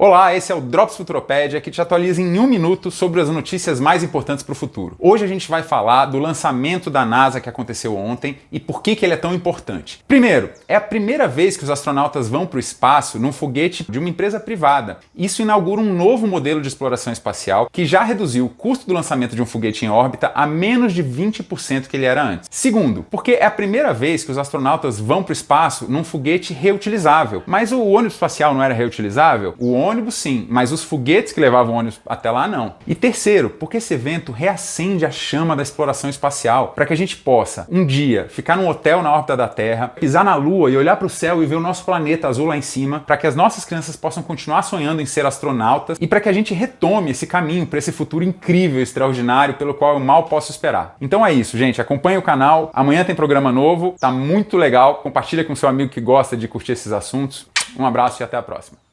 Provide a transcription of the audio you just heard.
Olá, esse é o Drops Futuropédia, que te atualiza em um minuto sobre as notícias mais importantes para o futuro. Hoje a gente vai falar do lançamento da NASA que aconteceu ontem e por que, que ele é tão importante. Primeiro, é a primeira vez que os astronautas vão para o espaço num foguete de uma empresa privada. Isso inaugura um novo modelo de exploração espacial que já reduziu o custo do lançamento de um foguete em órbita a menos de 20% que ele era antes. Segundo, porque é a primeira vez que os astronautas vão para o espaço num foguete reutilizável. Mas o ônibus espacial não era reutilizável? O ônibus sim, mas os foguetes que levavam ônibus até lá não. E terceiro, porque esse evento reacende a chama da exploração espacial, para que a gente possa, um dia, ficar num hotel na órbita da Terra, pisar na Lua e olhar para o céu e ver o nosso planeta azul lá em cima, para que as nossas crianças possam continuar sonhando em ser astronautas e para que a gente retome esse caminho para esse futuro incrível, extraordinário, pelo qual eu mal posso esperar. Então é isso, gente. Acompanhe o canal. Amanhã tem programa novo, tá muito legal. Compartilha com seu amigo que gosta de curtir esses assuntos. Um abraço e até a próxima.